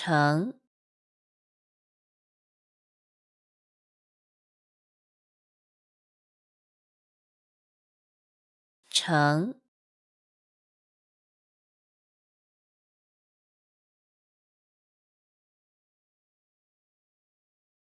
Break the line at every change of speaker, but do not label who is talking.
成成。